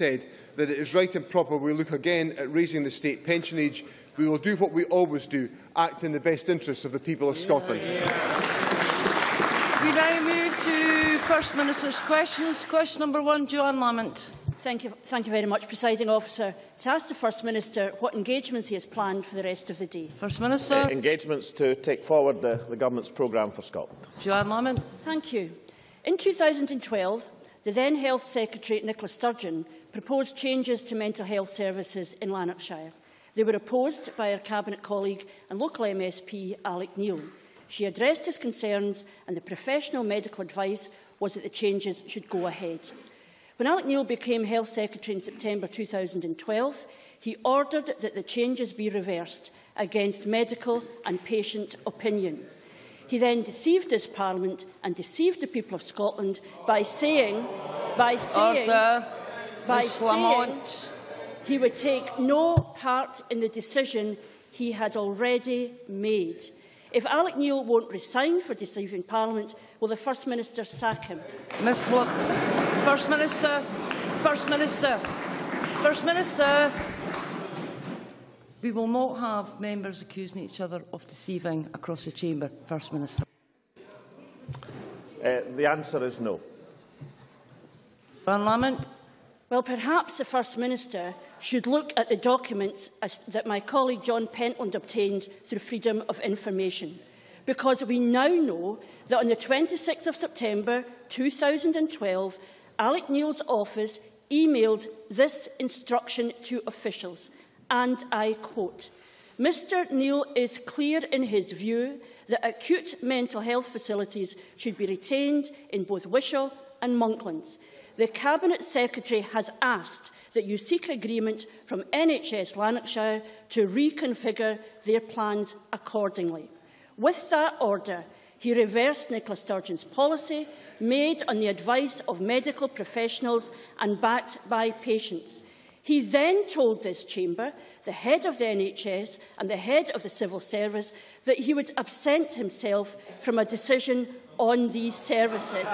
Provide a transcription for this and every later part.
said that it is right and proper we look again at raising the state pension age. We will do what we always do, act in the best interests of the people of Scotland. We now move to First Minister's questions. Question number one, Johann Lamont. Thank you, thank you very much, Presiding Officer. To ask the First Minister what engagements he has planned for the rest of the day. First Minister. Uh, engagements to take forward the, the Government's programme for Scotland. Johann Lamont. Thank you. In 2012, the then Health Secretary Nicola Sturgeon proposed changes to mental health services in Lanarkshire. They were opposed by her Cabinet colleague and local MSP Alec Neil. She addressed his concerns and the professional medical advice was that the changes should go ahead. When Alec Neil became Health Secretary in September 2012, he ordered that the changes be reversed against medical and patient opinion. He then deceived this Parliament and deceived the people of Scotland by saying, by saying, Order. By Ms saying he would take no part in the decision he had already made. If Alec Neil won't resign for deceiving Parliament, will the First Minister sack him? Ms La First Minister. First Minister. First Minister. We will not have members accusing each other of deceiving across the chamber. First Minister. Uh, the answer is no. Johann Lamont. Well, perhaps the First Minister should look at the documents as, that my colleague John Pentland obtained through Freedom of Information, because we now know that on the 26th of September 2012, Alec Neil's office emailed this instruction to officials, and I quote, Mr Neil is clear in his view that acute mental health facilities should be retained in both Wishaw and Monklands. The Cabinet Secretary has asked that you seek agreement from NHS Lanarkshire to reconfigure their plans accordingly. With that order, he reversed Nicola Sturgeon's policy, made on the advice of medical professionals and backed by patients. He then told this chamber, the head of the NHS and the head of the civil service, that he would absent himself from a decision on these services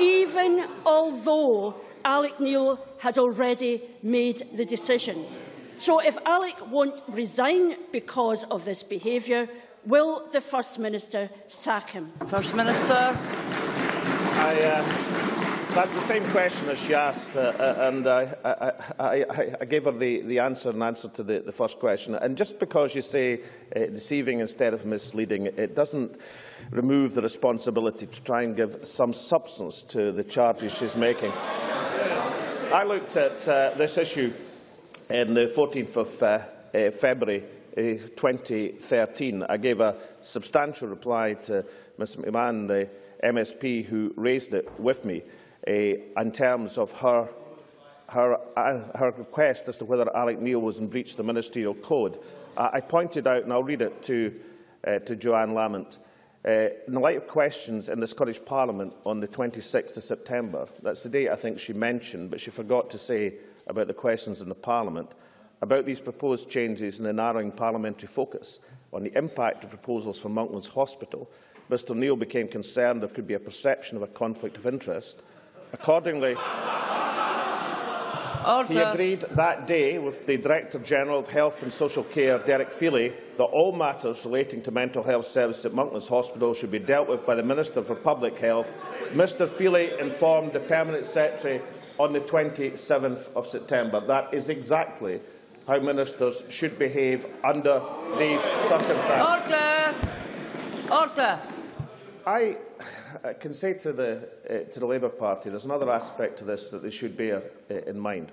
even although Alec Neil had already made the decision. So if Alec won't resign because of this behaviour, will the First Minister sack him? First Minister. I, uh, that's the same question as she asked, uh, uh, and I, I, I, I gave her the, the answer in answer to the, the first question. And just because you say uh, deceiving instead of misleading, it doesn't remove the responsibility to try and give some substance to the charges she's making. I looked at uh, this issue on the 14th of uh, uh, February uh, 2013. I gave a substantial reply to Ms McMahon, the MSP who raised it with me, uh, in terms of her her, uh, her request as to whether Alec Neil was in breach of the ministerial code. I pointed out, and I'll read it to, uh, to Johann Lamont, Uh, in the light of questions in the Scottish Parliament on the 26th of September, that's the date I think she mentioned, but she forgot to say about the questions in the Parliament, about these proposed changes in the narrowing parliamentary focus on the impact of proposals for Monklands Hospital, Mr Neil became concerned there could be a perception of a conflict of interest. Accordingly, Order. He agreed that day with the Director-General of Health and Social Care, Derek Feeley, that all matters relating to mental health services at Monklands Hospital should be dealt with by the Minister for Public Health. Mr Feeley informed the Permanent Secretary on the 27th of September. That is exactly how ministers should behave under these circumstances. Order. Order. I I can say to the, uh, to the Labour Party there's another aspect to this that they should bear uh, in mind.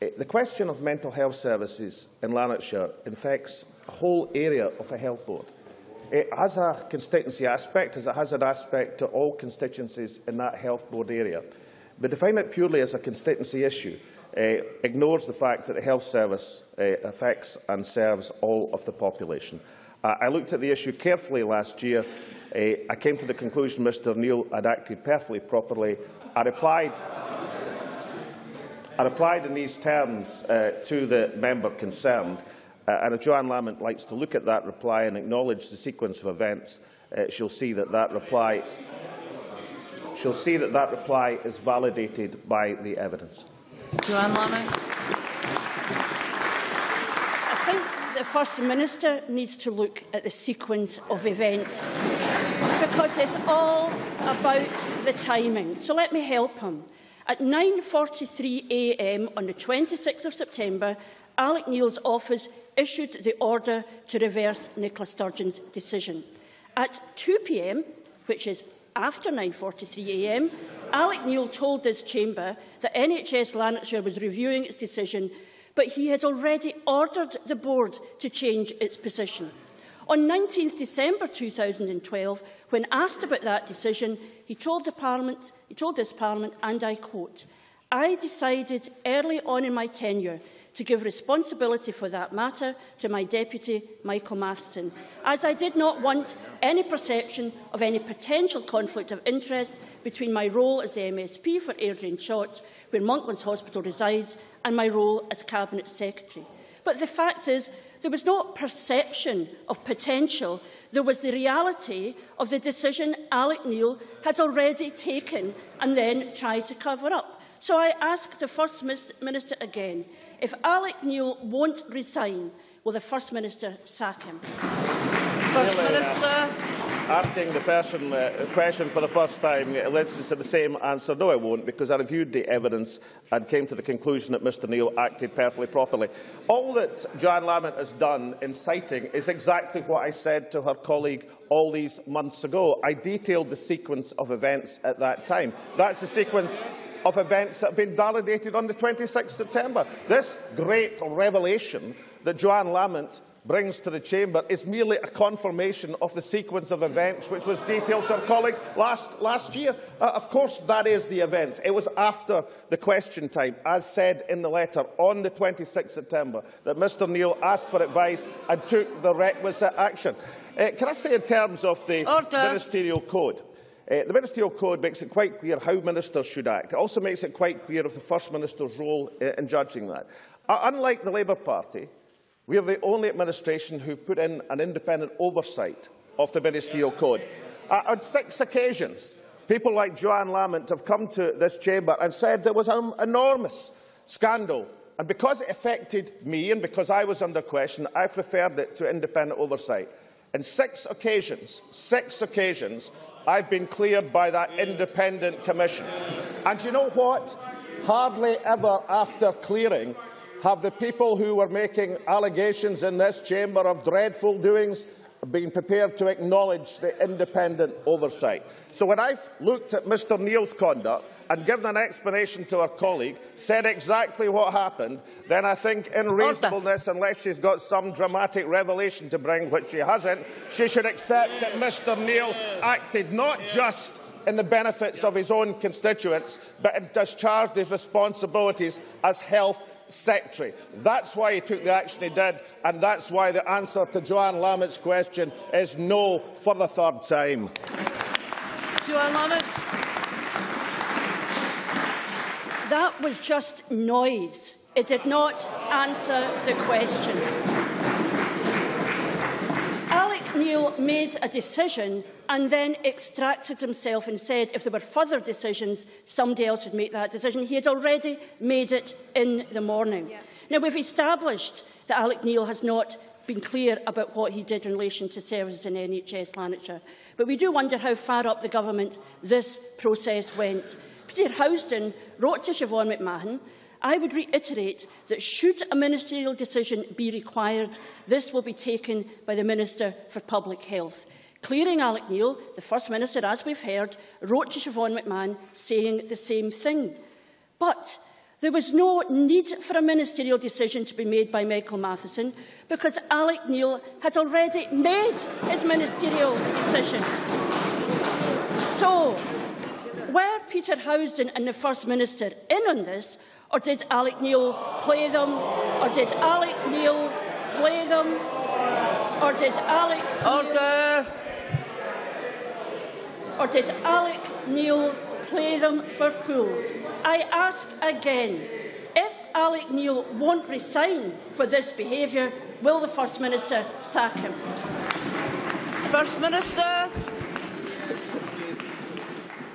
Uh, the question of mental health services in Lanarkshire infects a whole area of a health board. It has a constituency aspect, as it has an aspect to all constituencies in that health board area. But define it purely as a constituency issue uh, ignores the fact that the health service uh, affects and serves all of the population. I looked at the issue carefully last year Uh, I came to the conclusion Mr Neil had acted perfectly properly. I replied, I replied in these terms uh, to the member concerned, uh, and if Johann Lamont likes to look at that reply and acknowledge the sequence of events, uh, she'll see that that reply she'll see that that reply is validated by the evidence. Johann Laming. I think the First Minister needs to look at the sequence of events because it's all about the timing. So let me help him. At 9.43am on the 26th of September, Alec Neil's office issued the order to reverse Nicola Sturgeon's decision. At 2pm, which is after 9.43am, Alec Neil told this chamber that NHS Lanarkshire was reviewing its decision, but he had already ordered the board to change its position. On 19 December 2012, when asked about that decision, he told, the Parliament, he told this Parliament, and I quote, I decided early on in my tenure to give responsibility for that matter to my deputy, Michael Matheson, as I did not want any perception of any potential conflict of interest between my role as the MSP for Airdrie and Shotts, where Monklands Hospital resides, and my role as Cabinet Secretary. But the fact is, there was no perception of potential. There was the reality of the decision Alec Neil had already taken and then tried to cover up. So I ask the First Minister again, if Alec Neil won't resign, will the First Minister sack him? First Minister. asking the person, uh, question for the first time it leads to the same answer. No, I won't, because I reviewed the evidence and came to the conclusion that Mr Neil acted perfectly properly. All that Johann Lamont has done in citing is exactly what I said to her colleague all these months ago. I detailed the sequence of events at that time. That's the sequence of events that have been validated on the 26th September. This great revelation that Johann Lamont brings to the chamber is merely a confirmation of the sequence of events which was detailed to our colleague last, last year. Uh, of course, that is the events. It was after the question time, as said in the letter on the 26th September, that Mr Neil asked for advice and took the requisite action. Uh, can I say in terms of the Order. ministerial code, Uh, the Ministerial Code makes it quite clear how ministers should act. It also makes it quite clear of the First Minister's role uh, in judging that. Uh, unlike the Labour Party, we are the only administration who put in an independent oversight of the Ministerial Code. Uh, on six occasions, people like Johann Lamont have come to this chamber and said there was an enormous scandal. And because it affected me and because I was under question, I've referred it to independent oversight. In six occasions, six occasions, I've been cleared by that independent commission. And you know what? Hardly ever after clearing have the people who were making allegations in this chamber of dreadful doings been prepared to acknowledge the independent oversight. So when I've looked at Mr Neil's conduct, and given an explanation to her colleague, said exactly what happened, then I think in reasonableness, unless she's got some dramatic revelation to bring, which she hasn't, she should accept that Mr Neil acted not just in the benefits of his own constituents, but discharged his responsibilities as health secretary. That's why he took the action he did, and that's why the answer to Johann Lamont's question is no for the third time. Johann Lamont. That was just noise. It did not answer the question. Alec Neil made a decision and then extracted himself and said if there were further decisions, somebody else would make that decision. He had already made it in the morning. Yeah. Now, we've established that Alec Neil has not been clear about what he did in relation to services in NHS Lanarkshire. But we do wonder how far up the government this process went. Peter Housden wrote to Siobhan McMahon, I would reiterate that should a ministerial decision be required, this will be taken by the Minister for Public Health. Clearing Alec Neil, the First Minister, as we've heard, wrote to Siobhan McMahon saying the same thing. But there was no need for a ministerial decision to be made by Michael Matheson because Alec Neil had already made his ministerial decision. So, Peter Housden and the First Minister in on this, or did Alec Neil play them, or did Alec Neil play them, or did Alec Order. or did Alec Neil play them for fools? I ask again, if Alec Neil won't resign for this behaviour, will the First Minister sack him? First Minister.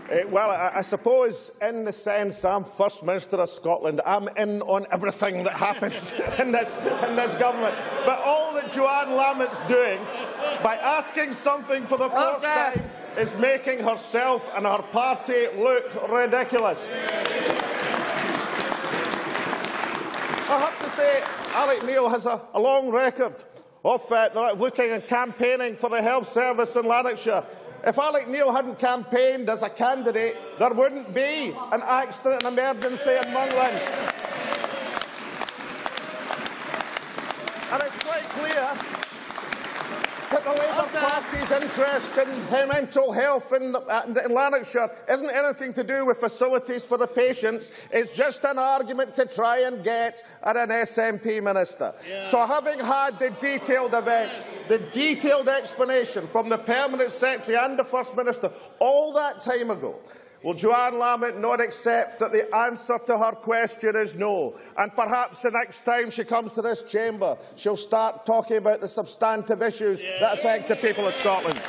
Uh, well, I, I suppose in the sense I'm First Minister of Scotland, I'm in on everything that happens in, this, in this government. But all that Johann Lambert's doing, by asking something for the fourth Order. time, is making herself and her party look ridiculous. I have to say, Alec Neil has a, a long record of uh, looking and campaigning for the health service in Lanarkshire. If Alec Neil hadn't campaigned as a candidate, there wouldn't be an accident and emergency in Monklands. And it's quite clear the Labour Party's interest in mental health in, uh, in Lanarkshire isn't anything to do with facilities for the patients. It's just an argument to try and get at an SNP minister. So having had the detailed events, the detailed explanation from the Permanent Secretary and the First Minister all that time ago, Will Johann Lamont not accept that the answer to her question is no? And perhaps the next time she comes to this chamber, she'll start talking about the substantive issues that affect the people of Scotland.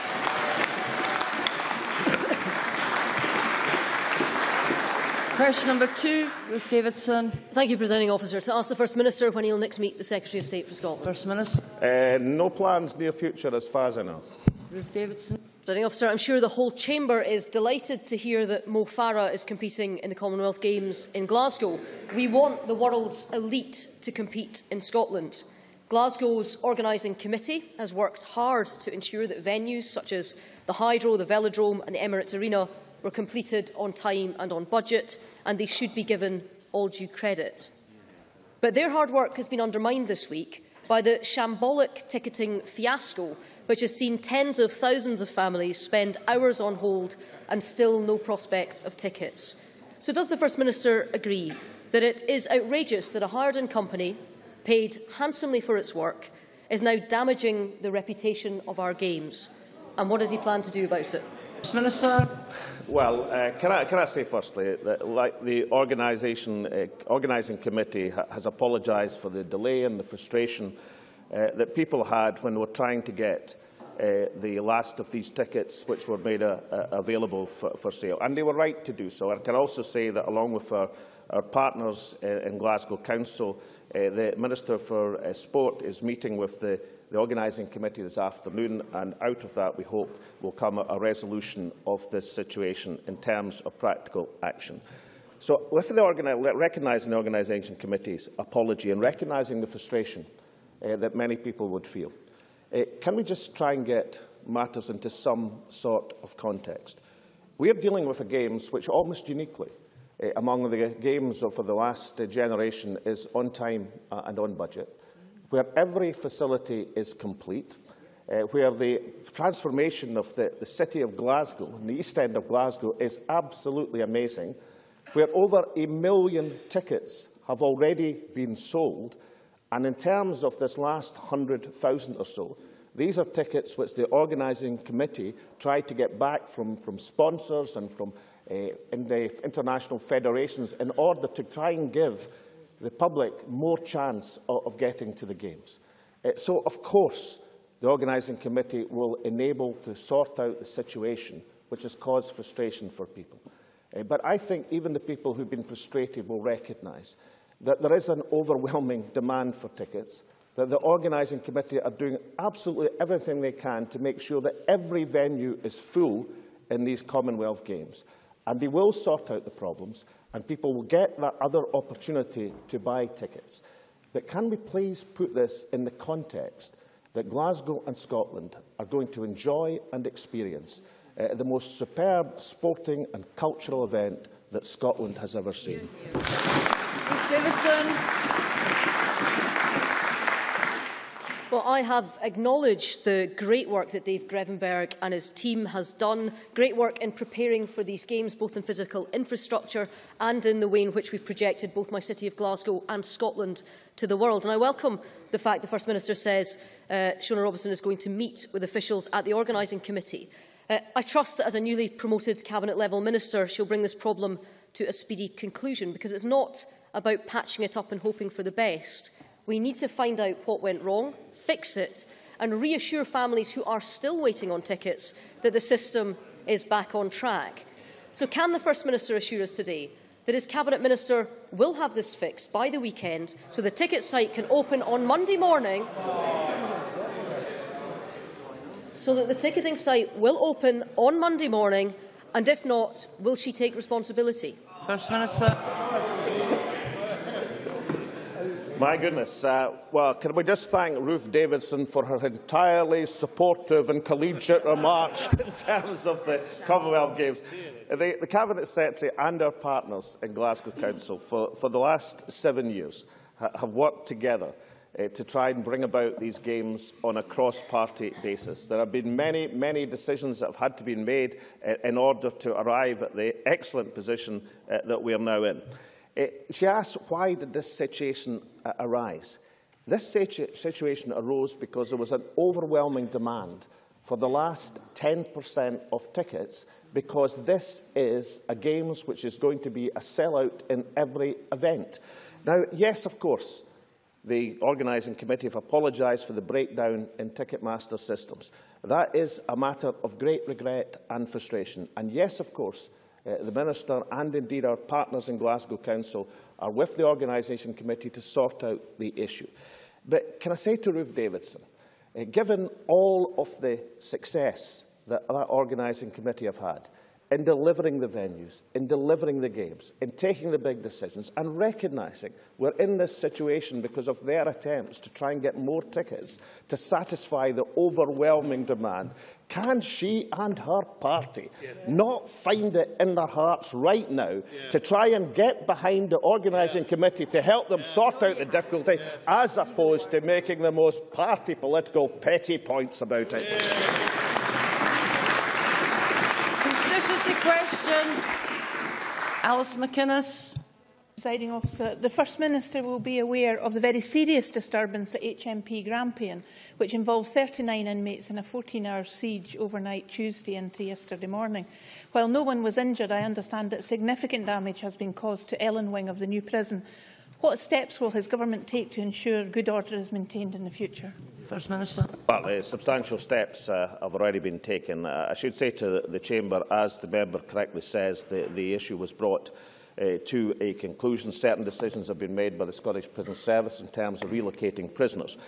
Question number two, Ruth Davidson. Thank you, Presiding Officer. To ask the First Minister when he will next meet the Secretary of State for Scotland. First Minister. Uh, no plans near future, as far as I know. Ruth Davidson. Presiding Officer, I'm sure the whole Chamber is delighted to hear that Mo Farah is competing in the Commonwealth Games in Glasgow. We want the world's elite to compete in Scotland. Glasgow's organising committee has worked hard to ensure that venues such as the Hydro, the Velodrome and the Emirates Arena were completed on time and on budget, and they should be given all due credit. But their hard work has been undermined this week by the shambolic ticketing fiasco, which has seen tens of thousands of families spend hours on hold and still no prospect of tickets. So does the First Minister agree that it is outrageous that a hired-in company, paid handsomely for its work, is now damaging the reputation of our games? And what does he plan to do about it? First Minister. Well, uh, can, I, can I say firstly that like the organisation, uh, organising committee ha has apologised for the delay and the frustration uh, that people had when they were trying to get uh, the last of these tickets which were made uh, uh, available for, for sale. And they were right to do so. I can also say that along with our, our partners uh, in Glasgow Council, uh, the Minister for Sport is meeting with the, the organising committee this afternoon and out of that we hope will come a, a resolution of this situation in terms of practical action. So with the recognising the organisation committee's apology and recognising the frustration uh, that many people would feel, uh, can we just try and get matters into some sort of context? We are dealing with a games which almost uniquely uh, among the games of, the last uh, generation is on time uh, and on budget, where every facility is complete, uh, where the transformation of the, the city of Glasgow, the east end of Glasgow, is absolutely amazing, where over a million tickets have already been sold, and in terms of this last 100,000 or so, these are tickets which the organising committee tried to get back from, from sponsors and from uh, in the international federations in order to try and give the public more chance of, of getting to the Games. Uh, so, of course, the organising committee will enable to sort out the situation which has caused frustration for people. Uh, but I think even the people who've been frustrated will recognise that there is an overwhelming demand for tickets, that the organising committee are doing absolutely everything they can to make sure that every venue is full in these Commonwealth Games. And they will sort out the problems, and people will get that other opportunity to buy tickets. But can we please put this in the context that Glasgow and Scotland are going to enjoy and experience uh, the most superb sporting and cultural event that Scotland has ever seen? Ruth Davidson. Well, I have acknowledged the great work that Dave Grevemberg and his team has done, great work in preparing for these games, both in physical infrastructure and in the way in which we've projected both my city of Glasgow and Scotland to the world. And I welcome the fact the First Minister says uh, Shona Robison is going to meet with officials at the organising committee. Uh, I trust that as a newly promoted cabinet-level minister, she'll bring this problem to a speedy conclusion, because it's not about patching it up and hoping for the best. We need to find out what went wrong, fix it and reassure families who are still waiting on tickets that the system is back on track. So can the First Minister assure us today that his Cabinet Minister will have this fixed by the weekend so the ticket site can open on Monday morning so that the ticketing site will open on Monday morning and if not, will she take responsibility? First Minister. My goodness. Uh, well, can we just thank Ruth Davidson for her entirely supportive and collegiate remarks in terms of the Commonwealth Games. The, the Cabinet Secretary and our partners in Glasgow Council for, for the last seven years ha have worked together uh, to try and bring about these games on a cross-party basis. There have been many, many decisions that have had to be made uh, in order to arrive at the excellent position uh, that we are now in. She asked, why did this situation uh, arise? This situ situation arose because there was an overwhelming demand for the last 10% of tickets because this is a Games which is going to be a sellout in every event. Now, yes, of course, the organising committee have apologised for the breakdown in Ticketmaster systems. That is a matter of great regret and frustration. And yes, of course, uh, the Minister and indeed our partners in Glasgow Council are with the organisation committee to sort out the issue. But can I say to Ruth Davidson, uh, given all of the success that that organising committee have had, in delivering the venues, in delivering the games, in taking the big decisions and recognising we're in this situation because of their attempts to try and get more tickets to satisfy the overwhelming demand. Can she and her party yes. not find it in their hearts right now yeah. to try and get behind the organising yeah. committee to help them yeah. sort out the difficulty as opposed to making the most party political petty points about it? Question. Alice McInnes. Presiding officer, the First Minister will be aware of the very serious disturbance at HMP Grampian, which involved 39 inmates in a 14-hour siege overnight Tuesday into yesterday morning. While no one was injured, I understand that significant damage has been caused to Ellen Wing of the new prison. What steps will his government take to ensure good order is maintained in the future? First Minister. Well, uh, substantial steps uh, have already been taken. Uh, I should say to the, the Chamber, as the member correctly says, the, the issue was brought uh, to a conclusion. Certain decisions have been made by the Scottish Prison Service in terms of relocating prisoners.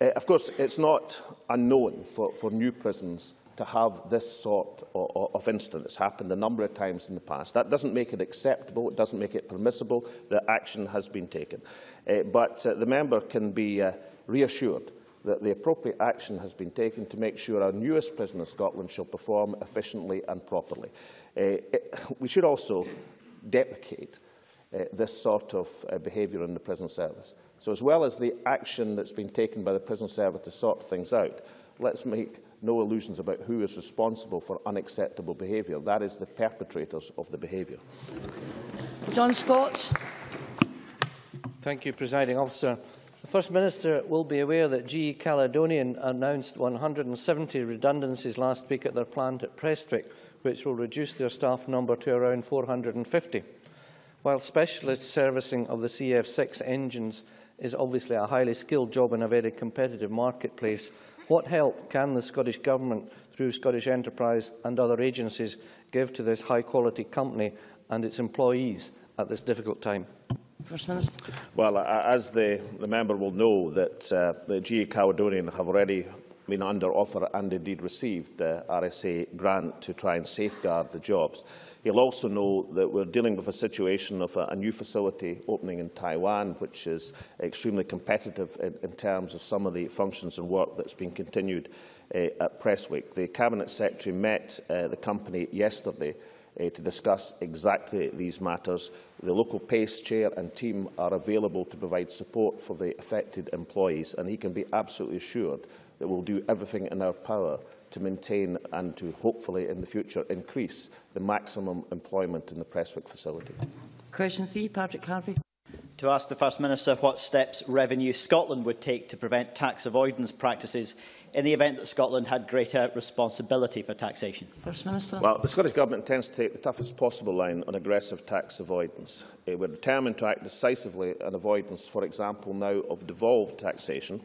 Uh, of course, it's not unknown for, for new prisons to have this sort of, of incident. It's happened a number of times in the past. That doesn't make it acceptable, it doesn't make it permissible that action has been taken. Uh, but uh, the member can be uh, reassured that the appropriate action has been taken to make sure our newest prison in Scotland shall perform efficiently and properly. Uh, it, we should also deprecate uh, this sort of uh, behaviour in the prison service. So as well as the action that's been taken by the prison service to sort things out, let's make no illusions about who is responsible for unacceptable behaviour. That is the perpetrators of the behaviour. John Scott. Thank you, Presiding Officer. The First Minister will be aware that GE Caledonian announced 170 redundancies last week at their plant at Prestwick, which will reduce their staff number to around 450. While specialist servicing of the CF6 engines is obviously a highly skilled job in a very competitive marketplace, what help can the Scottish Government, through Scottish Enterprise and other agencies, give to this high-quality company and its employees at this difficult time? First Minister. Well, as the, the member will know, that uh, the GE Caledonian have already been under offer and indeed received the RSA grant to try and safeguard the jobs. He'll also know that we're dealing with a situation of a, a new facility opening in Taiwan, which is extremely competitive in, in terms of some of the functions and work that's been continued uh, at Prestwick. The Cabinet Secretary met uh, the company yesterday uh, to discuss exactly these matters. The local PACE chair and team are available to provide support for the affected employees, and he can be absolutely assured that we'll do everything in our power to maintain and to hopefully in the future increase the maximum employment in the Prestwick facility. Question three, Patrick Harvie. To ask the First Minister what steps Revenue Scotland would take to prevent tax avoidance practices in the event that Scotland had greater responsibility for taxation? First Minister. Well, the Scottish Government intends to take the toughest possible line on aggressive tax avoidance. Uh, we're determined to act decisively on avoidance, for example, now of devolved taxation.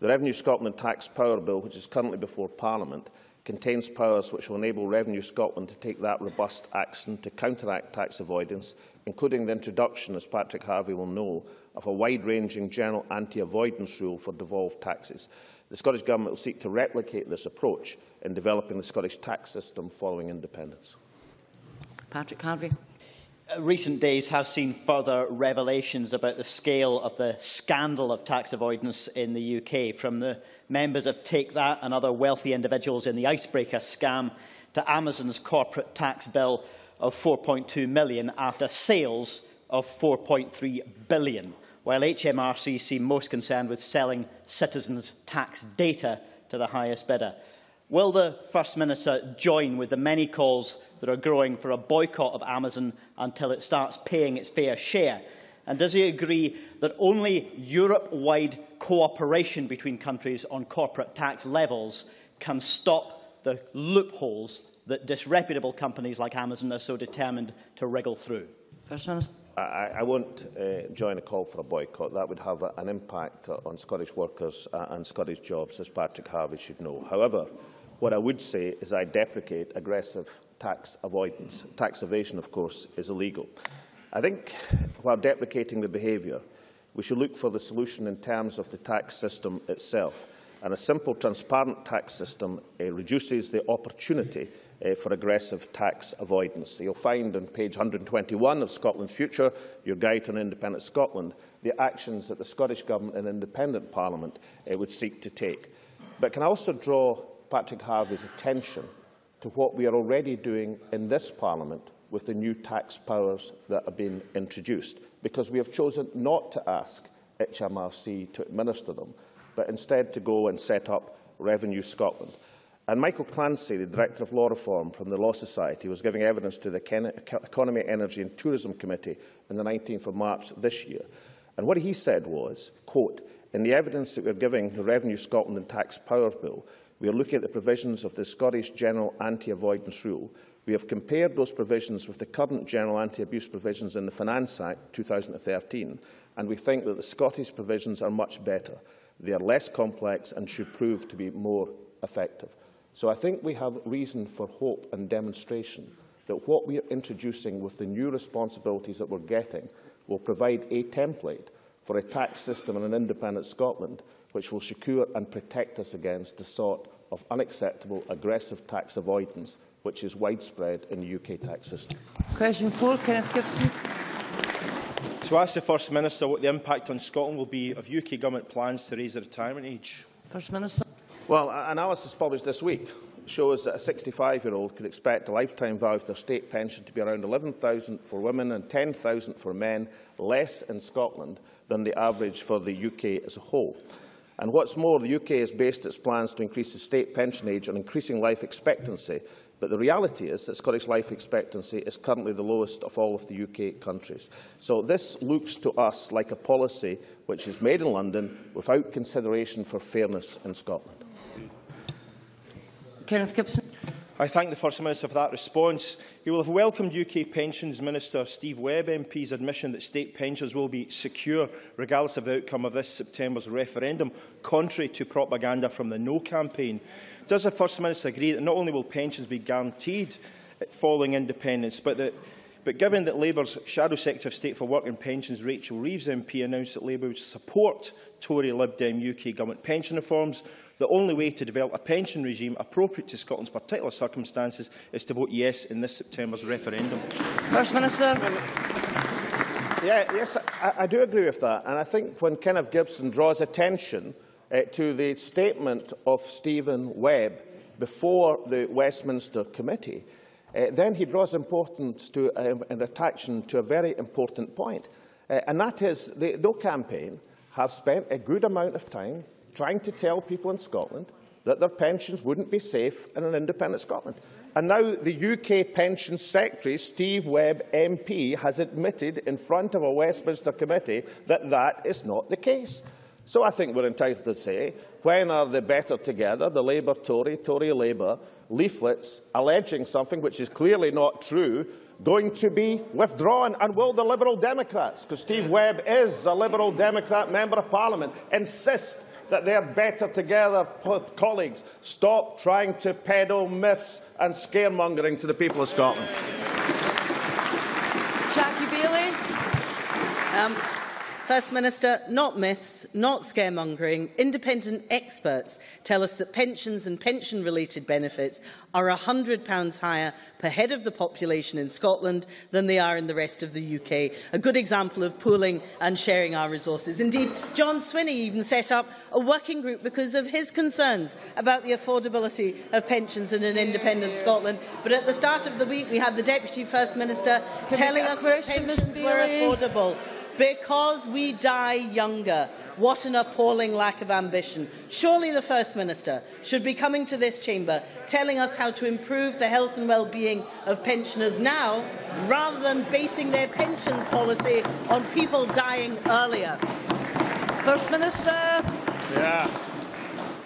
The Revenue Scotland Tax Power Bill, which is currently before Parliament, contains powers which will enable Revenue Scotland to take that robust action to counteract tax avoidance, including the introduction, as Patrick Harvie will know, of a wide-ranging general anti-avoidance rule for devolved taxes. The Scottish Government will seek to replicate this approach in developing the Scottish tax system following independence. Patrick Harvie. Uh, recent days have seen further revelations about the scale of the scandal of tax avoidance in the UK, from the members of Take That and other wealthy individuals in the icebreaker scam to Amazon's corporate tax bill of 4.2 million after sales of 4.3 billion, while HMRC seem most concerned with selling citizens' tax data to the highest bidder. Will the First Minister join with the many calls that are growing for a boycott of Amazon until it starts paying its fair share? And does he agree that only Europe-wide cooperation between countries on corporate tax levels can stop the loopholes that disreputable companies like Amazon are so determined to wriggle through? First Minister. I, I won't uh, join a call for a boycott. That would have a, an impact on Scottish workers uh, and Scottish jobs, as Patrick Harvie should know. However, what I would say is I deprecate aggressive tax avoidance. Tax evasion, of course, is illegal. I think, while deprecating the behaviour, we should look for the solution in terms of the tax system itself. And a simple, transparent tax system uh, reduces the opportunity uh, for aggressive tax avoidance. You'll find on page 121 of Scotland's Future, your guide on independent Scotland, the actions that the Scottish Government and independent Parliament uh, would seek to take. But can I also draw Patrick Harvie's attention to what we are already doing in this Parliament with the new tax powers that have been introduced, because we have chosen not to ask HMRC to administer them, but instead to go and set up Revenue Scotland. And Michael Clancy, the Director of Law Reform from the Law Society, was giving evidence to the Economy, Energy and Tourism Committee on the 19th of March this year. And what he said was, quote, in the evidence that we're giving the Revenue Scotland and Tax Power Bill, we are looking at the provisions of the Scottish General Anti-Avoidance Rule. We have compared those provisions with the current General Anti-Abuse provisions in the Finance Act 2013, and we think that the Scottish provisions are much better. They are less complex and should prove to be more effective. So I think we have reason for hope and demonstration that what we are introducing with the new responsibilities that we're getting will provide a template for a tax system in an independent Scotland which will secure and protect us against the sort of unacceptable aggressive tax avoidance which is widespread in the UK tax system. Question 4, Kenneth Gibson. To ask the First Minister what the impact on Scotland will be of UK Government plans to raise the retirement age. First Minister. Well, analysis published this week shows that a 65-year-old could expect a lifetime value of their state pension to be around 11,000 for women and 10,000 for men, less in Scotland than the average for the UK as a whole. And what's more, the UK has based its plans to increase the state pension age on increasing life expectancy, but the reality is that Scottish life expectancy is currently the lowest of all of the UK countries. So this looks to us like a policy which is made in London without consideration for fairness in Scotland. Kenneth Gibson. I thank the First Minister for that response. He will have welcomed UK Pensions Minister Steve Webb MP's admission that state pensions will be secure regardless of the outcome of this September's referendum, contrary to propaganda from the No campaign. Does the First Minister agree that not only will pensions be guaranteed following independence, but that but given that Labour's Shadow Secretary of State for Work and Pensions, Rachel Reeves MP, announced that Labour would support Tory Lib Dem UK government pension reforms, the only way to develop a pension regime appropriate to Scotland's particular circumstances is to vote yes in this September's referendum. First Minister. Yeah, yes, I, I do agree with that. And I think when Kenneth Gibson draws attention uh, to the statement of Stephen Webb before the Westminster Committee, uh, then he draws importance to um, and attention to a very important point. Uh, and that is the No campaign have spent a good amount of time trying to tell people in Scotland that their pensions wouldn't be safe in an independent Scotland. And now the UK Pension Secretary, Steve Webb MP, has admitted in front of a Westminster committee that that is not the case. So I think we're entitled to say, when are they better together, the Labour Tory, Tory Labour, leaflets alleging something which is clearly not true, going to be withdrawn? And will the Liberal Democrats, because Steve Webb is a Liberal Democrat Member of Parliament, insist that they are better together colleagues? Stop trying to peddle myths and scaremongering to the people of Scotland. Jackie Baillie. Um, First Minister, not myths, not scaremongering. Independent experts tell us that pensions and pension-related benefits are £100 higher per head of the population in Scotland than they are in the rest of the UK. A good example of pooling and sharing our resources. Indeed, John Swinney even set up a working group because of his concerns about the affordability of pensions in an independent Scotland. But at the start of the week, we had the Deputy First Minister Can telling us that pensions were affordable because we die younger. What an appalling lack of ambition. Surely the First Minister should be coming to this chamber telling us how to improve the health and well-being of pensioners now, rather than basing their pensions policy on people dying earlier. First Minister. Yeah.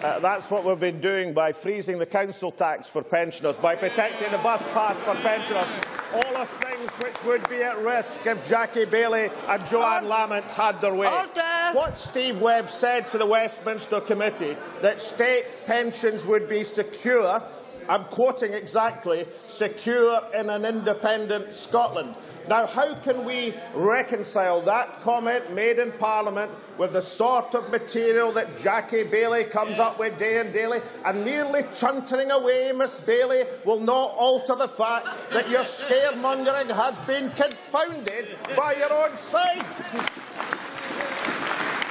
Uh, that's what we've been doing by freezing the council tax for pensioners, by protecting the bus pass for pensioners, all of things which would be at risk if Jackie Baillie and Johann Lamont had their way. Order. What Steve Webb said to the Westminster Committee, that state pensions would be secure, I'm quoting exactly, secure in an independent Scotland. Now, how can we reconcile that comment made in Parliament with the sort of material that Jackie Baillie comes up with day and daily? And merely chuntering away, Miss Baillie, will not alter the fact that your scaremongering has been confounded by your own side.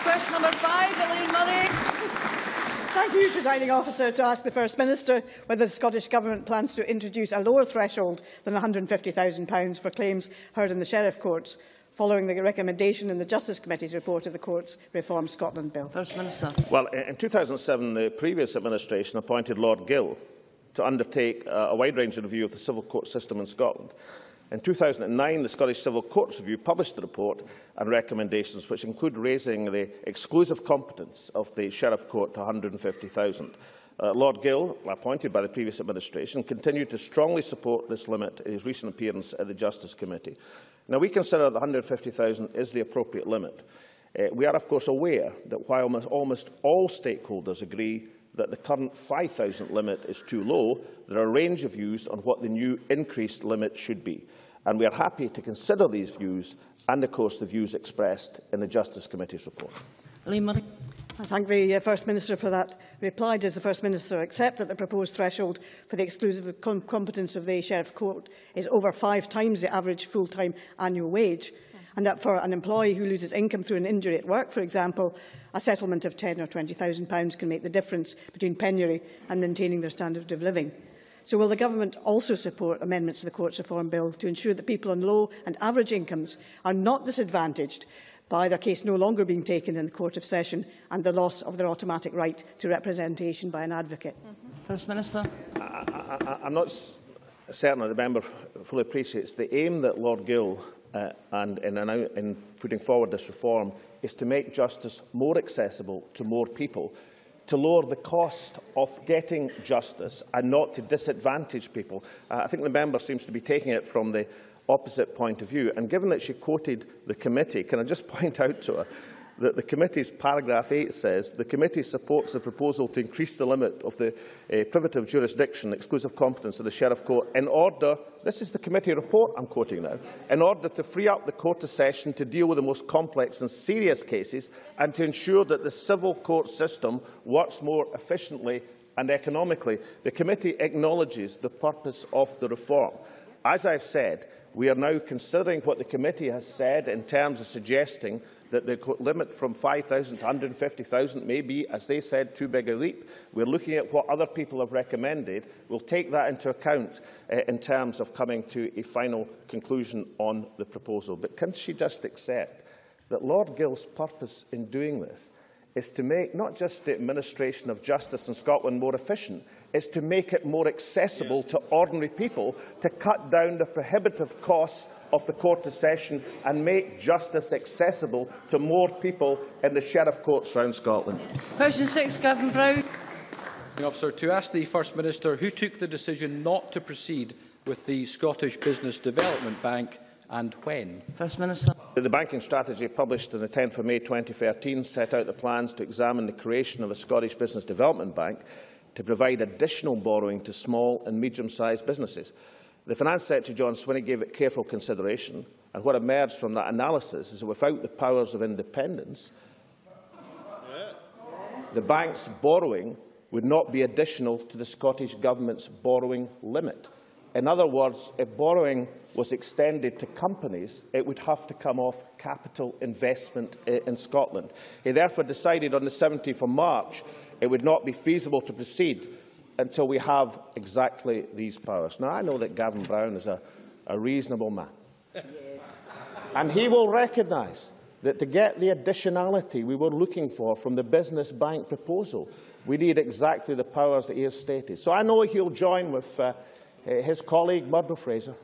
Question number five, Elaine Murray. Thank you, Presiding Officer, to ask the First Minister whether the Scottish Government plans to introduce a lower threshold than £150,000 for claims heard in the Sheriff Courts, following the recommendation in the Justice Committee's report of the Courts Reform Scotland Bill. First Minister. Well, in 2007, the previous administration appointed Lord Gill to undertake uh, a wide-ranging review of the civil court system in Scotland. In 2009, the Scottish Civil Courts Review published a report and recommendations which include raising the exclusive competence of the Sheriff Court to 150,000. Uh, Lord Gill, appointed by the previous administration, continued to strongly support this limit in his recent appearance at the Justice Committee. Now, we consider that 150,000 is the appropriate limit. Uh, we are, of course, aware that while almost, all stakeholders agree that the current 5,000 limit is too low, there are a range of views on what the new increased limit should be. And we are happy to consider these views and, of course, the views expressed in the Justice Committee's report. I thank the uh, First Minister for that reply. Does the First Minister accept that the proposed threshold for the exclusive com competence of the Sheriff Court is over five times the average full-time annual wage And that for an employee who loses income through an injury at work, for example, a settlement of £10 or £20,000 can make the difference between penury and maintaining their standard of living. So will the Government also support amendments to the Courts Reform Bill to ensure that people on low and average incomes are not disadvantaged by their case no longer being taken in the Court of Session and the loss of their automatic right to representation by an advocate? Mm -hmm. First Minister. I, I, I'm not certain that the member fully appreciates the aim that Lord Gill uh, and in, in putting forward this reform is to make justice more accessible to more people to lower the cost of getting justice and not to disadvantage people. Uh, I think the member seems to be taking it from the opposite point of view. And given that she quoted the committee, can I just point out to her that the committee's paragraph 8 says the committee supports the proposal to increase the limit of the uh, privative jurisdiction, exclusive competence of the Sheriff Court in order, this is the committee report I'm quoting now, in order to free up the court of session to deal with the most complex and serious cases and to ensure that the civil court system works more efficiently and economically. The committee acknowledges the purpose of the reform. As I've said, we are now considering what the committee has said in terms of suggesting that the limit from 5,000 to 150,000 may be, as they said, too big a leap. We're looking at what other people have recommended. We'll take that into account uh, in terms of coming to a final conclusion on the proposal. But can she just accept that Lord Gill's purpose in doing this is to make not just the administration of justice in Scotland more efficient, is to make it more accessible to ordinary people, to cut down the prohibitive costs of the court of session and make justice accessible to more people in the sheriff courts around Scotland. Question 6, Gavin Brown. Officer, to ask the First Minister who took the decision not to proceed with the Scottish Business Development Bank and when? First Minister. The banking strategy published on the 10th of May 2013 set out the plans to examine the creation of a Scottish Business Development Bank to provide additional borrowing to small and medium-sized businesses. The Finance Secretary John Swinney gave it careful consideration, and what emerged from that analysis is that without the powers of independence, the bank's borrowing would not be additional to the Scottish Government's borrowing limit. In other words, if borrowing was extended to companies, it would have to come off capital investment eh, in Scotland. He therefore decided on the 17th of March it would not be feasible to proceed until we have exactly these powers. Now, I know that Gavin Brown is a, a reasonable man. And he will recognise that to get the additionality we were looking for from the business bank proposal, we need exactly the powers that he has stated. So I know he'll join with uh, his colleague Murdo Fraser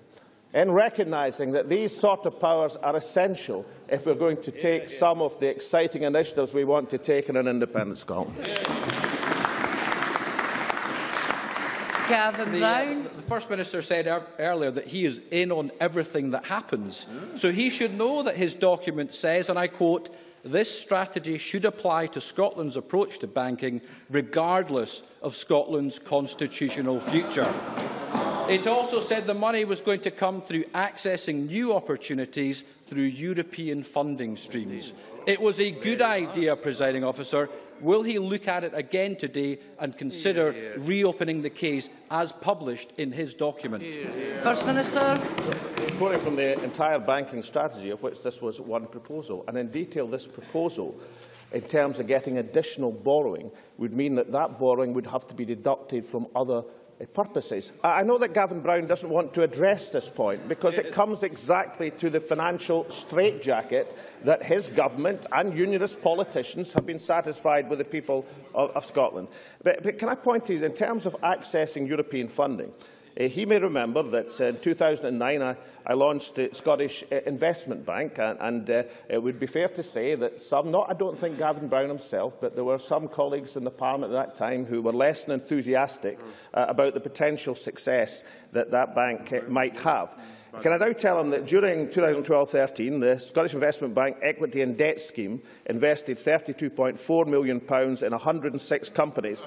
in recognising that these sort of powers are essential if we're going to take some of the exciting initiatives we want to take in an independent Scotland. Gavin The, Brown. uh, the First Minister said er earlier that he is in on everything that happens. So he should know that his document says, and I quote, this strategy should apply to Scotland's approach to banking, regardless of Scotland's constitutional future. It also said the money was going to come through accessing new opportunities through European funding streams. It was a good idea, presiding officer. Will he look at it again today and consider reopening the case as published in his document? First Minister. Quoting from the entire banking strategy, of which this was one proposal, and in detail this proposal in terms of getting additional borrowing would mean that that borrowing would have to be deducted from other purposes. I know that Gavin Brown doesn't want to address this point because it comes exactly to the financial straitjacket that his government and unionist politicians have been satisfied with the people of, of Scotland. But, but can I point to you, in terms of accessing European funding, Uh, he may remember that uh, in 2009 I, I launched the Scottish uh, Investment Bank and, and uh, it would be fair to say that some, not I don't think Gavin Brown himself, but there were some colleagues in the Parliament at that time who were less than enthusiastic uh, about the potential success that that bank uh, might have. Can I now tell him that during 2012-13, the Scottish Investment Bank Equity and Debt Scheme invested £32.4 million in 106 companies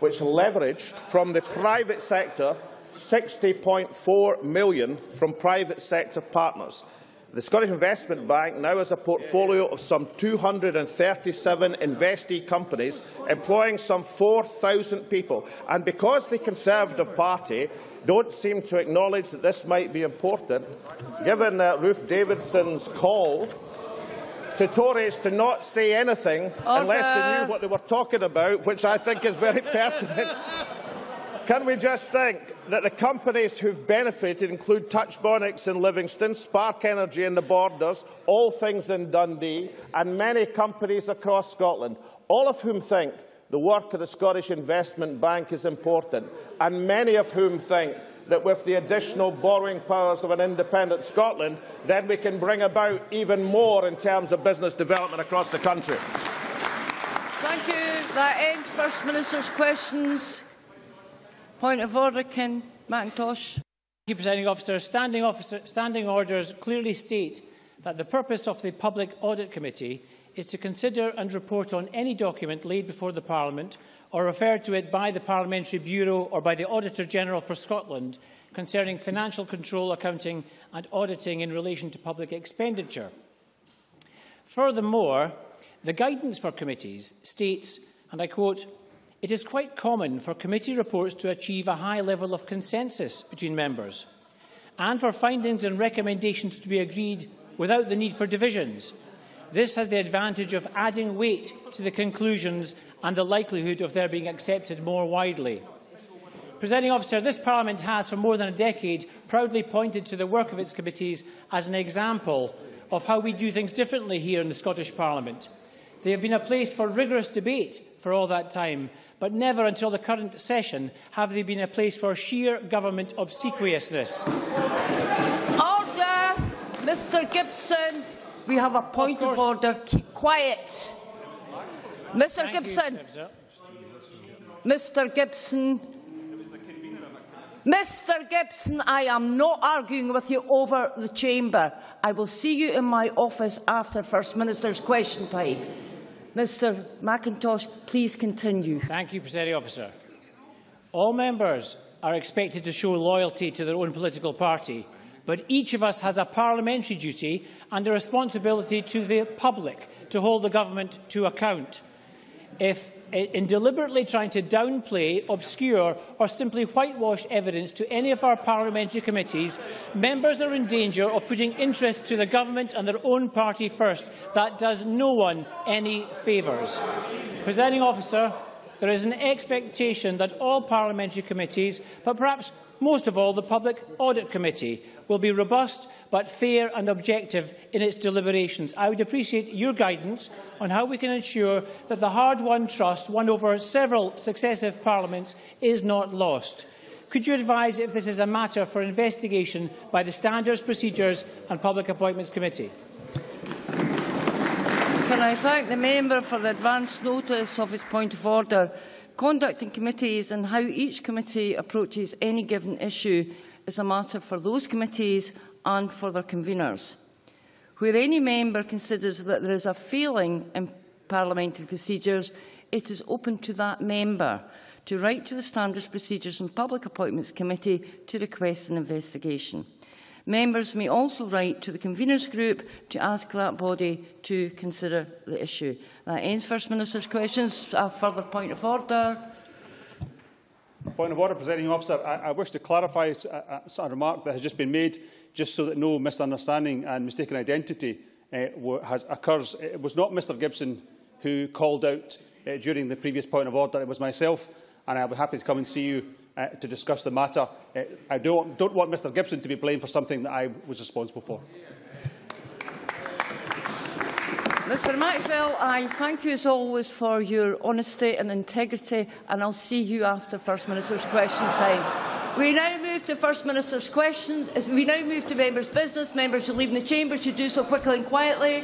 which leveraged from the private sector 60.4 million from private sector partners. The Scottish Investment Bank now has a portfolio of some 237 investee companies, employing some 4,000 people. And because the Conservative Party don't seem to acknowledge that this might be important, given uh, Ruth Davidson's call to Tories to not say anything Order. unless they knew what they were talking about, which I think is very pertinent. Can we just think that the companies who've benefited include Touch Bionics in Livingston, Spark Energy in the Borders, All Things in Dundee, and many companies across Scotland, all of whom think the work of the Scottish Investment Bank is important, and many of whom think that with the additional borrowing powers of an independent Scotland, then we can bring about even more in terms of business development across the country. Thank you. That ends First Minister's questions. Point of order, Ken Macintosh. Thank you, Presiding Officer. Standing, officer. standing orders clearly state that the purpose of the Public Audit Committee is to consider and report on any document laid before the Parliament or referred to it by the Parliamentary Bureau or by the Auditor-General for Scotland concerning financial control, accounting and auditing in relation to public expenditure. Furthermore, the guidance for committees states, and I quote, it is quite common for committee reports to achieve a high level of consensus between members and for findings and recommendations to be agreed without the need for divisions. This has the advantage of adding weight to the conclusions and the likelihood of their being accepted more widely. Presiding officer, this Parliament has for more than a decade proudly pointed to the work of its committees as an example of how we do things differently here in the Scottish Parliament. They have been a place for rigorous debate for all that time, but never until the current session have they been a place for sheer government obsequiousness. Order! Mr Gibson, we have a point of, of order. Keep quiet. Mr Thank Gibson. You, Mr Gibson. Mr Gibson, I am not arguing with you over the chamber. I will see you in my office after First Minister's question time. Mr Macintosh, please continue. Thank you, Presiding Officer. All members are expected to show loyalty to their own political party, but each of us has a parliamentary duty and a responsibility to the public to hold the government to account. If in deliberately trying to downplay, obscure or simply whitewash evidence to any of our parliamentary committees, members are in danger of putting interest to the government and their own party first. That does no one any favours. Presiding officer, there is an expectation that all parliamentary committees, but perhaps most of all the Public Audit Committee, will be robust but fair and objective in its deliberations. I would appreciate your guidance on how we can ensure that the hard-won trust won over several successive parliaments is not lost. Could you advise if this is a matter for investigation by the Standards, Procedures and Public Appointments Committee? Can I thank the member for the advance notice of his point of order? Conducting committees and how each committee approaches any given issue is a matter for those committees and for their conveners. Where any member considers that there is a failing in parliamentary procedures, it is open to that member to write to the Standards Procedures and Public Appointments Committee to request an investigation. Members may also write to the Conveners Group to ask that body to consider the issue. That ends First Minister's questions. A further point of order. Point of order, Presiding Officer. I, I wish to clarify a, a, a remark that has just been made, just so that no misunderstanding and mistaken identity uh, has, occurs. It was not Mr Gibson who called out uh, during the previous point of order. It was myself, and I'll be happy to come and see you uh, to discuss the matter. I don't, don't want Mr Gibson to be blamed for something that I was responsible for. Mr Maxwell, I thank you as always for your honesty and integrity and I'll see you after First Minister's question time. We now move to First Minister's questions. We now move to members' business. Members who leave the chamber should do so quickly and quietly.